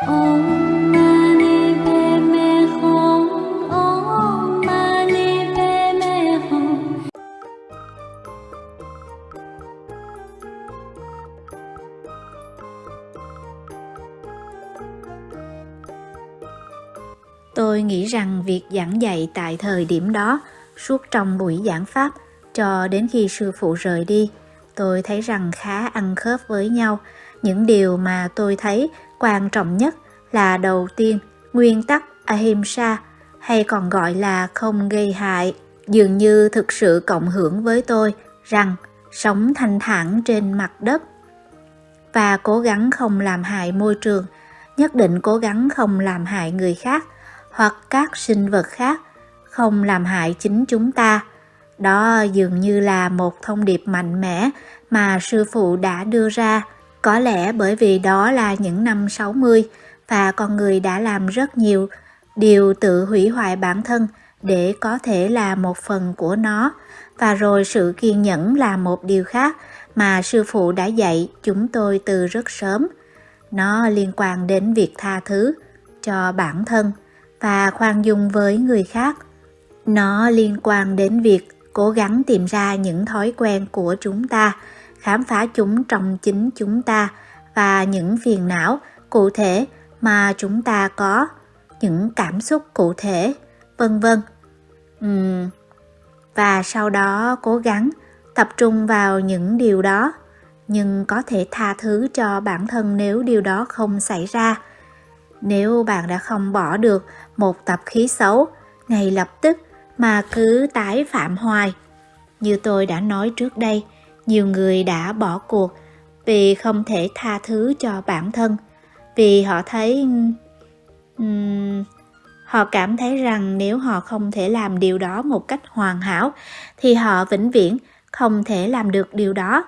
Tôi nghĩ rằng việc giảng dạy tại thời điểm đó, suốt trong buổi giảng pháp, cho đến khi sư phụ rời đi, tôi thấy rằng khá ăn khớp với nhau. Những điều mà tôi thấy quan trọng nhất là đầu tiên, nguyên tắc Ahimsa, hay còn gọi là không gây hại, dường như thực sự cộng hưởng với tôi rằng sống thanh thản trên mặt đất và cố gắng không làm hại môi trường, nhất định cố gắng không làm hại người khác hoặc các sinh vật khác, không làm hại chính chúng ta. Đó dường như là một thông điệp mạnh mẽ mà sư phụ đã đưa ra, có lẽ bởi vì đó là những năm 60 và con người đã làm rất nhiều điều tự hủy hoại bản thân để có thể là một phần của nó và rồi sự kiên nhẫn là một điều khác mà sư phụ đã dạy chúng tôi từ rất sớm. Nó liên quan đến việc tha thứ cho bản thân và khoan dung với người khác. Nó liên quan đến việc cố gắng tìm ra những thói quen của chúng ta, khám phá chúng trong chính chúng ta và những phiền não cụ thể mà chúng ta có, những cảm xúc cụ thể, vân vân. Uhm. Và sau đó cố gắng tập trung vào những điều đó, nhưng có thể tha thứ cho bản thân nếu điều đó không xảy ra. Nếu bạn đã không bỏ được một tập khí xấu ngay lập tức mà cứ tái phạm hoài. Như tôi đã nói trước đây, nhiều người đã bỏ cuộc vì không thể tha thứ cho bản thân, vì họ thấy um, họ cảm thấy rằng nếu họ không thể làm điều đó một cách hoàn hảo thì họ vĩnh viễn không thể làm được điều đó.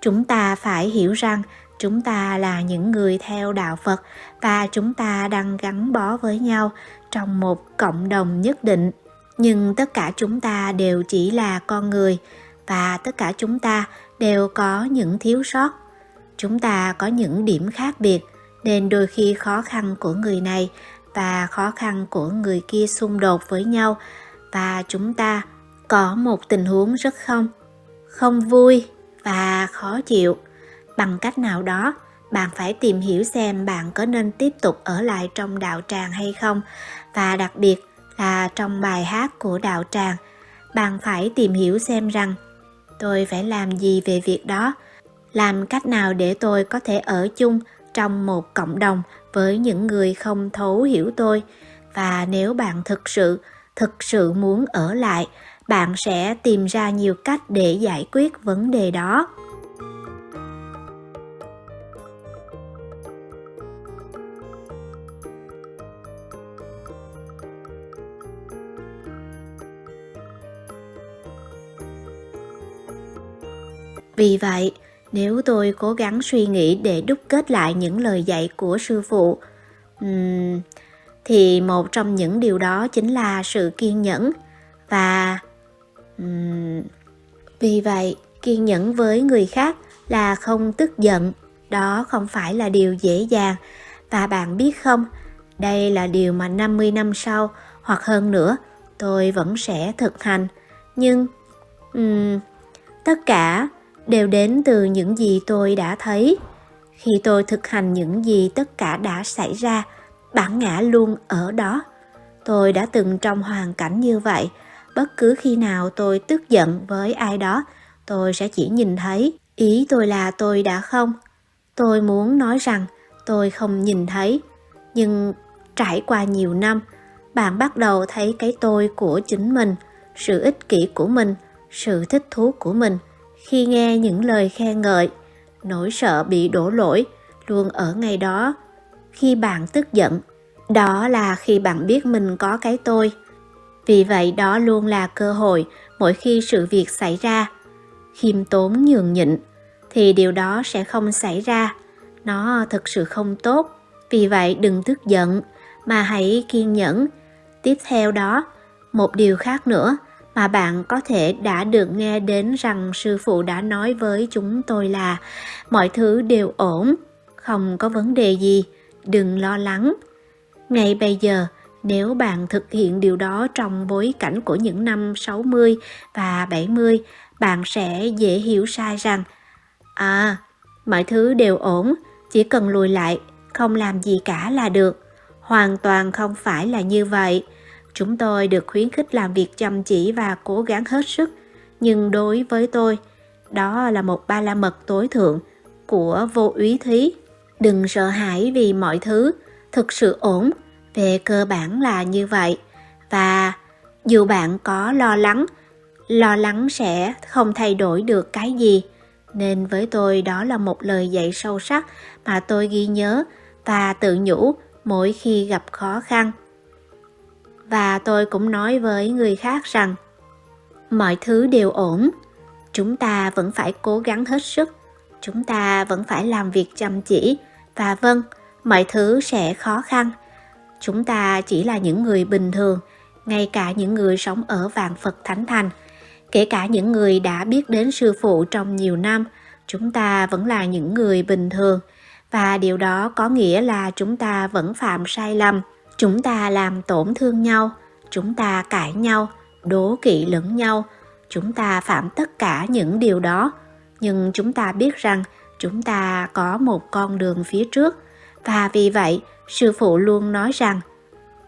Chúng ta phải hiểu rằng chúng ta là những người theo đạo Phật và chúng ta đang gắn bó với nhau trong một cộng đồng nhất định nhưng tất cả chúng ta đều chỉ là con người và tất cả chúng ta đều có những thiếu sót. Chúng ta có những điểm khác biệt, nên đôi khi khó khăn của người này và khó khăn của người kia xung đột với nhau. Và chúng ta có một tình huống rất không không vui và khó chịu. Bằng cách nào đó, bạn phải tìm hiểu xem bạn có nên tiếp tục ở lại trong đạo tràng hay không. Và đặc biệt là trong bài hát của đạo tràng, bạn phải tìm hiểu xem rằng tôi phải làm gì về việc đó? Làm cách nào để tôi có thể ở chung trong một cộng đồng với những người không thấu hiểu tôi? Và nếu bạn thực sự thực sự muốn ở lại, bạn sẽ tìm ra nhiều cách để giải quyết vấn đề đó. Vì vậy, nếu tôi cố gắng suy nghĩ để đúc kết lại những lời dạy của sư phụ, um, thì một trong những điều đó chính là sự kiên nhẫn. Và um, vì vậy kiên nhẫn với người khác là không tức giận. Đó không phải là điều dễ dàng. Và bạn biết không đây là điều mà 50 năm sau hoặc hơn nữa tôi vẫn sẽ thực hành. Nhưng um, tất cả đều đến từ những gì tôi đã thấy. Khi tôi thực hành những gì tất cả đã xảy ra, bản ngã luôn ở đó. Tôi đã từng trong hoàn cảnh như vậy. Bất cứ khi nào tôi tức giận với ai đó, tôi sẽ chỉ nhìn thấy, ý tôi là tôi đã không? Tôi muốn nói rằng, tôi không nhìn thấy. Nhưng trải qua nhiều năm, bạn bắt đầu thấy cái tôi của chính mình, sự ích kỷ của mình, sự thích thú của mình khi nghe những lời khen ngợi, nỗi sợ bị đổ lỗi luôn ở ngay đó. Khi bạn tức giận, đó là khi bạn biết mình có cái tôi. Vì vậy đó luôn là cơ hội mỗi khi sự việc xảy ra. Khiêm tốn nhường nhịn thì điều đó sẽ không xảy ra. Nó thực sự không tốt. Vì vậy đừng tức giận, mà hãy kiên nhẫn. Tiếp theo đó, một điều khác nữa mà bạn có thể đã được nghe đến rằng sư phụ đã nói với chúng tôi là mọi thứ đều ổn không có vấn đề gì đừng lo lắng. Ngay bây giờ, nếu bạn thực hiện điều đó trong bối cảnh của những năm 60 và 70, bạn sẽ dễ hiểu sai rằng À, mọi thứ đều ổn, chỉ cần lùi lại, không làm gì cả là được. Hoàn toàn không phải là như vậy. Chúng tôi được khuyến khích làm việc chăm chỉ và cố gắng hết sức. Nhưng đối với tôi, đó là một ba la mật tối thượng của vô úy thí. Đừng sợ hãi vì mọi thứ, thực sự ổn, về cơ bản là như vậy. Và dù bạn có lo lắng, lo lắng sẽ không thay đổi được cái gì. Nên với tôi đó là một lời dạy sâu sắc mà tôi ghi nhớ và tự nhủ mỗi khi gặp khó khăn. Và tôi cũng nói với người khác rằng mọi thứ đều ổn, chúng ta vẫn phải cố gắng hết sức, chúng ta vẫn phải làm việc chăm chỉ. Và vâng, mọi thứ sẽ khó khăn. Chúng ta chỉ là những người bình thường, ngay cả những người sống ở vạn Phật Thánh Thành, kể cả những người đã biết đến sư phụ trong nhiều năm, chúng ta vẫn là những người bình thường. Và điều đó có nghĩa là chúng ta vẫn phạm sai lầm chúng ta làm tổn thương nhau, chúng ta cãi nhau, đố kỵ lẫn nhau. Chúng ta phạm tất cả những điều đó. Nhưng chúng ta biết rằng chúng ta có một con đường phía trước. Và vì vậy, sư phụ luôn nói rằng,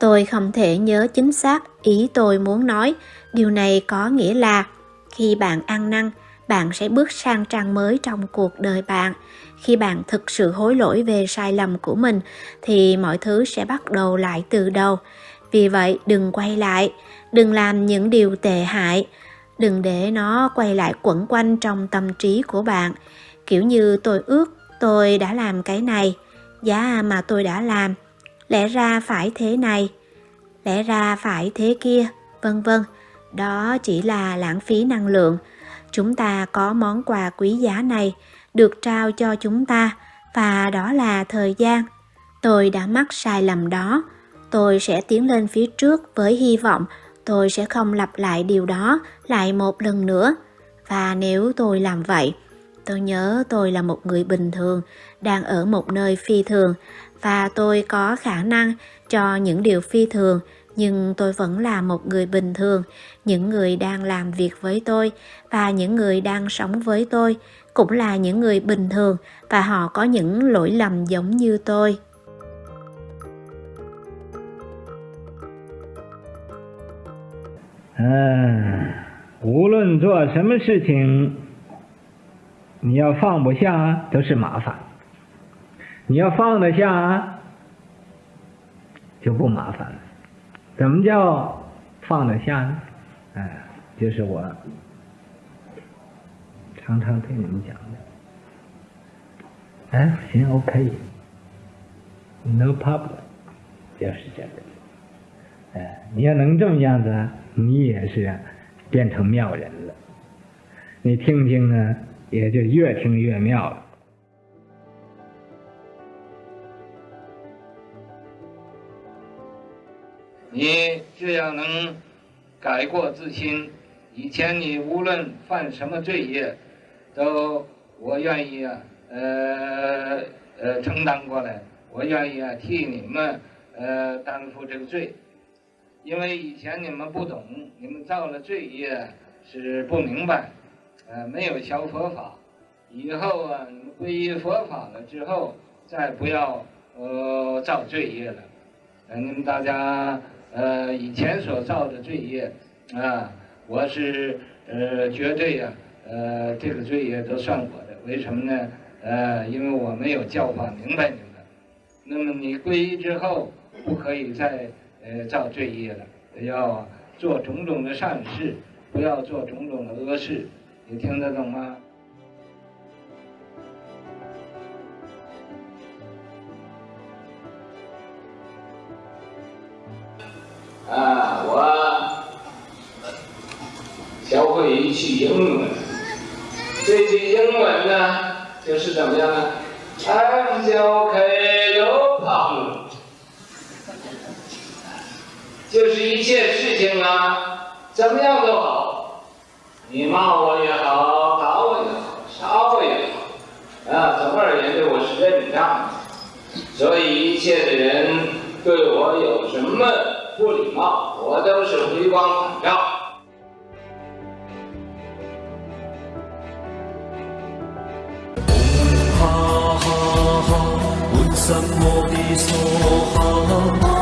tôi không thể nhớ chính xác ý tôi muốn nói. Điều này có nghĩa là khi bạn ăn năn bạn sẽ bước sang trang mới trong cuộc đời bạn. Khi bạn thực sự hối lỗi về sai lầm của mình, thì mọi thứ sẽ bắt đầu lại từ đầu. Vì vậy, đừng quay lại. Đừng làm những điều tệ hại. Đừng để nó quay lại quẩn quanh trong tâm trí của bạn. Kiểu như, tôi ước tôi đã làm cái này. Giá mà tôi đã làm. Lẽ ra phải thế này. Lẽ ra phải thế kia. Vân vân. Đó chỉ là lãng phí năng lượng chúng ta có món quà quý giá này được trao cho chúng ta, và đó là thời gian. Tôi đã mắc sai lầm đó. Tôi sẽ tiến lên phía trước với hy vọng tôi sẽ không lặp lại điều đó lại một lần nữa. Và nếu tôi làm vậy, tôi nhớ tôi là một người bình thường, đang ở một nơi phi thường, và tôi có khả năng cho những điều phi thường nhưng tôi vẫn là một người bình thường những người đang làm việc với tôi và những người đang sống với tôi cũng là những người bình thường và họ có những lỗi lầm giống như tôi 嗯，无论做什么事情，你要放不下都是麻烦；你要放得下，就不麻烦了。 怎么叫放得下呢？哎，就是我常常对你们讲的。哎，行，OK，No problem，就是这个。哎，你要能这么样子，你也是变成妙人了。你听听呢，也就越听越妙了。你只要能改过自新。以前你无论犯什么罪业，都我愿意啊，呃呃承担过来，我愿意啊替你们呃担负这个罪。因为以前你们不懂，你们造了罪业是不明白，呃没有学佛法。以后啊，你们皈依佛法了之后，再不要呃造罪业了。呃，你们大家。呃，以前所造的罪业，啊，我是呃绝对呀，呃，这个罪业都算我的。为什么呢？呃，因为我没有教化明白你们。那么你皈依之后，不可以再呃造罪业了，要做种种的善事，不要做种种的恶事。你听得懂吗？句英文。这句英文呢，就是怎么样呢？I'm okay, no problem。就是一切事情啊，怎么样都好，你骂我也好，打我也好，杀我也好，啊，总而言之我是认账的。所以一切的人对我有什么不礼貌，我都是回光返照。什么的所好？